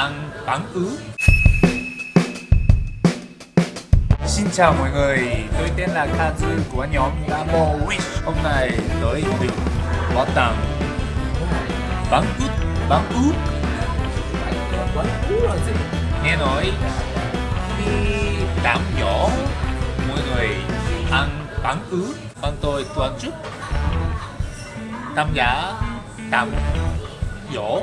ăn bán ứ. Xin chào mọi người, tôi tên là Kazu của nhóm Damo Wish. Hôm nay tôi được bảo tàng bán ứ bán ứ. Bán ứ là gì? Nghe nói khi đám nhỏ, mọi người ăn bán ứ Bọn tôi toàn chức. Tham giả đám dỗ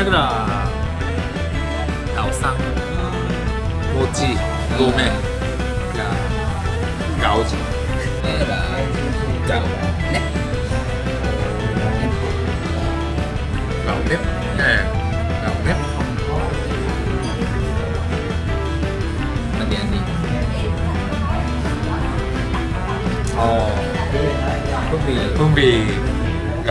だからガオさんモチごめんガガオジえらガオねガオねえガオね何何哦，分别分别高。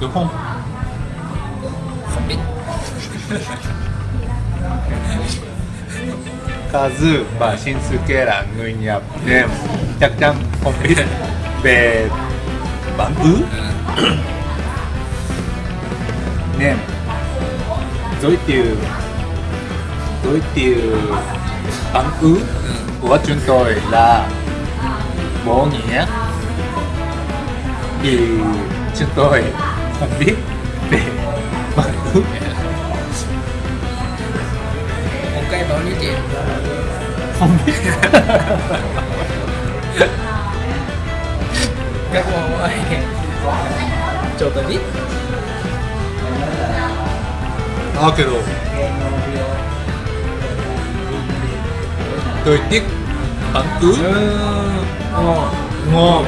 đúng không? Không biết. Kazu và Shinsuke là người Nhật nên chắc chắn không biết về bản ứ nên giới thiệu giới thiệu bản ứ của chúng tôi là bố nghĩa. Thì chúng tôi còn biết về bằng nước một cây bao nhiêu tiền không biết. Các bạn ơi cho tôi biết. Đó kêu đồ. Thời tiết ẩm ướt ờ, ngon. Ngon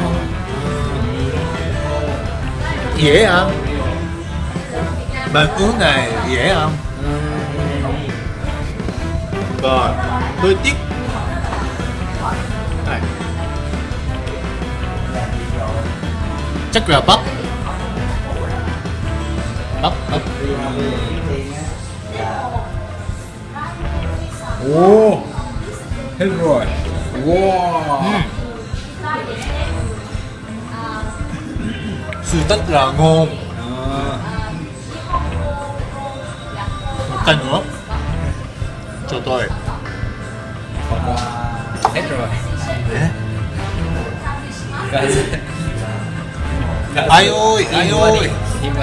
dễ ăn bánh ướt này dễ ăn và tôi thích này. Chắc là bắp. Bắp bắp. 오 hết rồi. Wow sự rất là ngon à, một cái nữa. Cho tôi. Hết rồi. Ai ơi, ai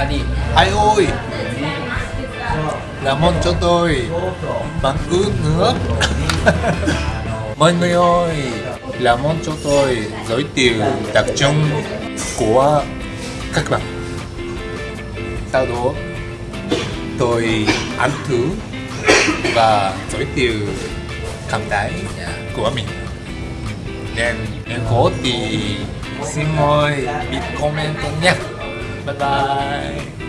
đi ai ơi làm ơn cho tôi. Bánh ướt nữa mọi người ơi làm ơn cho tôi giới thiệu đặc trưng của các bạn. Sau đó, tôi ăn thử và giới thiệu cảm thấy của mình. Nên, nếu có thì xin mời bit comment nhé bye bye.